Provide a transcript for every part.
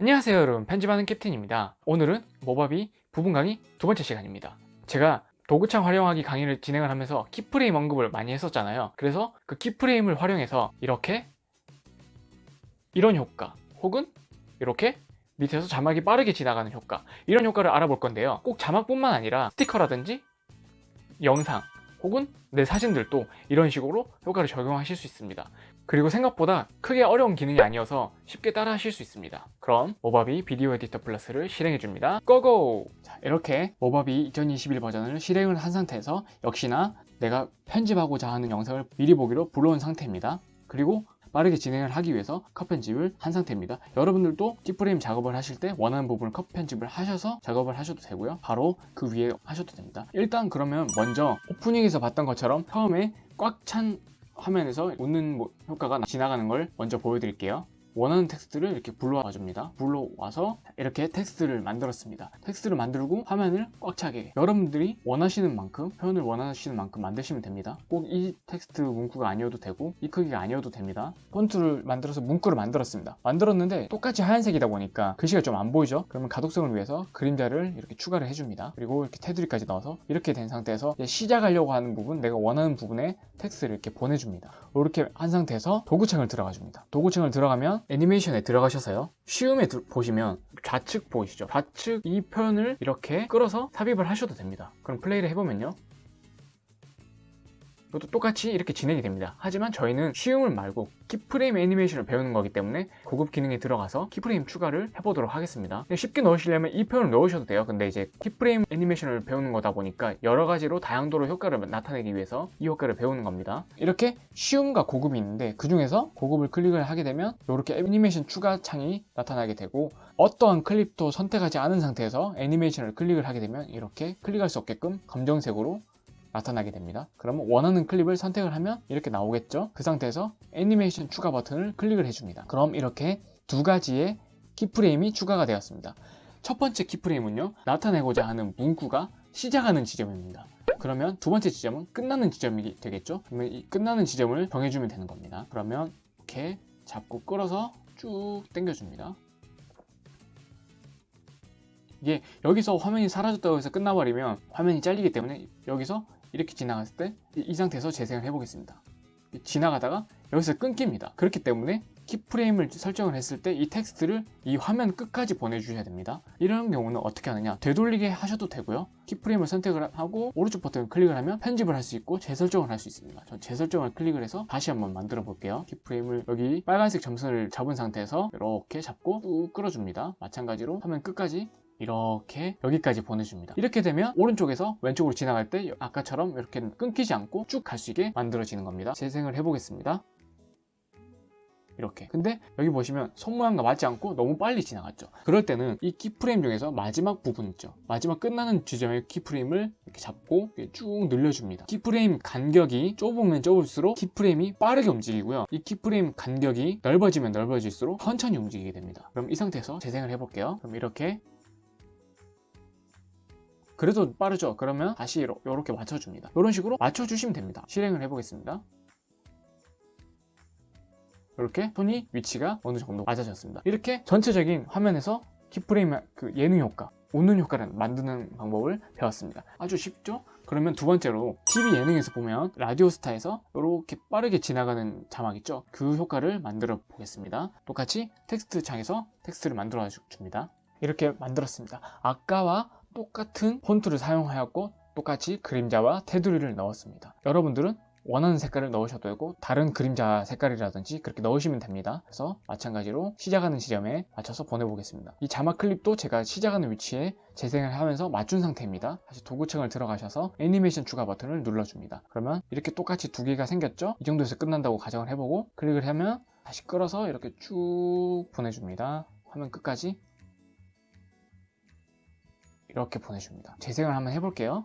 안녕하세요 여러분. 편집하는 캡틴입니다. 오늘은 모바비 부분 강의 두 번째 시간입니다. 제가 도구창 활용하기 강의를 진행을 하면서 키프레임 언급을 많이 했었잖아요. 그래서 그 키프레임을 활용해서 이렇게 이런 효과 혹은 이렇게 밑에서 자막이 빠르게 지나가는 효과 이런 효과를 알아볼 건데요. 꼭 자막뿐만 아니라 스티커라든지 영상 혹은 내 사진들도 이런 식으로 효과를 적용하실 수 있습니다. 그리고 생각보다 크게 어려운 기능이 아니어서 쉽게 따라 하실 수 있습니다. 그럼 모바비 비디오 에디터 플러스를 실행해 줍니다. 고고! 자 이렇게 모바비 2021 버전을 실행을 한 상태에서 역시나 내가 편집하고자 하는 영상을 미리 보기로 불러온 상태입니다. 그리고 빠르게 진행을 하기 위해서 컷 편집을 한 상태입니다. 여러분들도 키프레임 작업을 하실 때 원하는 부분을 컷 편집을 하셔서 작업을 하셔도 되고요. 바로 그 위에 하셔도 됩니다. 일단 그러면 먼저 오프닝에서 봤던 것처럼 처음에 꽉 찬 화면에서 웃는 뭐 효과가 지나가는 걸 먼저 보여드릴게요 원하는 텍스트를 이렇게 불러와 줍니다. 불러와서 이렇게 텍스트를 만들었습니다. 텍스트를 만들고 화면을 꽉 차게 여러분들이 원하시는 만큼 표현을 원하시는 만큼 만드시면 됩니다. 꼭 이 텍스트 문구가 아니어도 되고 이 크기가 아니어도 됩니다. 폰트를 만들어서 문구를 만들었습니다. 만들었는데 똑같이 하얀색이다 보니까 글씨가 좀 안 보이죠? 그러면 가독성을 위해서 그림자를 이렇게 추가를 해줍니다. 그리고 이렇게 테두리까지 넣어서 이렇게 된 상태에서 시작하려고 하는 부분 내가 원하는 부분에 텍스트를 이렇게 보내줍니다. 이렇게 한 상태에서 도구창을 들어가 줍니다. 도구창을 들어가면 애니메이션에 들어가셔서요. 쉬움에 들, 보시면 좌측 보이시죠? 좌측 이 표현을 이렇게 끌어서 삽입을 하셔도 됩니다. 그럼 플레이를 해보면요 이것도 똑같이 이렇게 진행이 됩니다. 하지만 저희는 쉬움을 말고 keyframe 애니메이션을 배우는 거기 때문에 고급 기능에 들어가서 keyframe 추가를 해보도록 하겠습니다. 쉽게 넣으시려면 이 표현을 넣으셔도 돼요. 근데 이제 keyframe 애니메이션을 배우는 거다 보니까 여러 가지로 다양도로 효과를 나타내기 위해서 이 효과를 배우는 겁니다. 이렇게 쉬움과 고급이 있는데 그 중에서 고급을 클릭을 하게 되면 이렇게 애니메이션 추가 창이 나타나게 되고 어떠한 클립도 선택하지 않은 상태에서 애니메이션을 클릭을 하게 되면 이렇게 클릭할 수 없게끔 검정색으로 나타나게 됩니다. 그러면 원하는 클립을 선택을 하면 이렇게 나오겠죠? 그 상태에서 애니메이션 추가 버튼을 클릭을 해줍니다. 그럼 이렇게 두 가지의 키프레임이 추가가 되었습니다. 첫 번째 키프레임은요 나타내고자 하는 문구가 시작하는 지점입니다. 그러면 두 번째 지점은 끝나는 지점이 되겠죠? 그러면 이 끝나는 지점을 정해주면 되는 겁니다. 그러면 이렇게 잡고 끌어서 쭉 당겨줍니다. 이게 여기서 화면이 사라졌다고 해서 끝나버리면 화면이 잘리기 때문에 여기서 이렇게 지나갔을 때 이 상태에서 재생을 해보겠습니다. 지나가다가 여기서 끊깁니다. 그렇기 때문에 keyframe을 설정을 했을 때 이 텍스트를 이 화면 끝까지 보내주셔야 됩니다. 이런 경우는 어떻게 하느냐? 되돌리게 하셔도 되고요. keyframe을 선택을 하고 오른쪽 버튼을 클릭을 하면 편집을 할 수 있고 재설정을 할 수 있습니다. 전 재설정을 클릭을 해서 다시 한번 만들어 볼게요. keyframe을 여기 빨간색 점선을 잡은 상태에서 이렇게 잡고 쭉 끌어줍니다. 마찬가지로 화면 끝까지 이렇게 여기까지 보내줍니다. 이렇게 되면 오른쪽에서 왼쪽으로 지나갈 때 아까처럼 이렇게 끊기지 않고 쭉 갈 수 있게 만들어지는 겁니다. 재생을 해보겠습니다. 이렇게. 근데 여기 보시면 손 모양과 맞지 않고 너무 빨리 지나갔죠. 그럴 때는 이 keyframe 중에서 마지막 부분 있죠. 마지막 끝나는 지점의 keyframe을 이렇게 잡고 쭉 늘려줍니다. keyframe 간격이 좁으면 좁을수록 keyframe이 빠르게 움직이고요. 이 keyframe 간격이 넓어지면 넓어질수록 천천히 움직이게 됩니다. 그럼 이 상태에서 재생을 해볼게요. 그럼 이렇게 그래도 빠르죠? 그러면 다시 이렇게 맞춰줍니다. 이런 식으로 맞춰주시면 됩니다. 실행을 해보겠습니다. 이렇게 손이 위치가 어느 정도 맞아졌습니다. 이렇게 전체적인 화면에서 keyframe 그 예능 효과 웃는 효과를 만드는 방법을 배웠습니다. 아주 쉽죠? 그러면 두 번째로 TV 예능에서 보면 라디오스타에서 이렇게 빠르게 지나가는 자막 있죠? 그 효과를 만들어 보겠습니다. 똑같이 텍스트 창에서 텍스트를 만들어 줍니다. 이렇게 만들었습니다. 아까와 똑같은 폰트를 사용하였고 똑같이 그림자와 테두리를 넣었습니다. 여러분들은 원하는 색깔을 넣으셔도 되고 다른 그림자 색깔이라든지 그렇게 넣으시면 됩니다. 그래서 마찬가지로 시작하는 지점에 맞춰서 보내보겠습니다. 이 자막 클립도 제가 시작하는 위치에 재생을 하면서 맞춘 상태입니다. 다시 도구층을 들어가셔서 애니메이션 추가 버튼을 눌러줍니다. 그러면 이렇게 똑같이 두 개가 생겼죠? 이 정도에서 끝난다고 가정을 해보고 클릭을 하면 다시 끌어서 이렇게 쭉 보내줍니다. 화면 끝까지 이렇게 보내줍니다. 재생을 한번 해볼게요.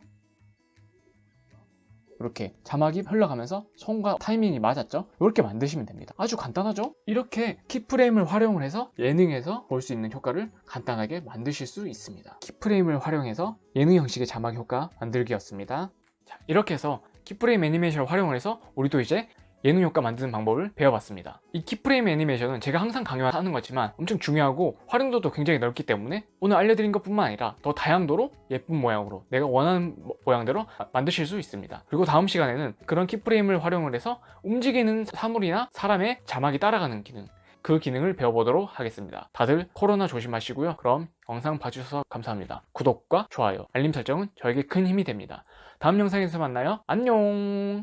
이렇게 자막이 흘러가면서 손과 타이밍이 맞았죠? 이렇게 만드시면 됩니다. 아주 간단하죠? 이렇게 keyframe을 활용을 해서 예능에서 볼 수 있는 효과를 간단하게 만드실 수 있습니다. keyframe을 활용해서 예능 형식의 자막 효과 만들기였습니다. 자, 이렇게 해서 keyframe 애니메이션을 활용을 해서 우리도 이제 예능 효과 만드는 방법을 배워봤습니다. 이 keyframe 애니메이션은 제가 항상 강요하는 거지만 엄청 중요하고 활용도도 굉장히 넓기 때문에 오늘 알려드린 것뿐만 아니라 더 다양도로 예쁜 모양으로 내가 원하는 모- 모양대로 만드실 수 있습니다. 그리고 다음 시간에는 그런 키프레임을 활용을 해서 움직이는 사물이나 사람의 자막이 따라가는 기능 그 기능을 배워보도록 하겠습니다. 다들 코로나 조심하시고요. 그럼 영상 봐주셔서 감사합니다. 구독과 좋아요, 알림 설정은 저에게 큰 힘이 됩니다. 다음 영상에서 만나요. 안녕!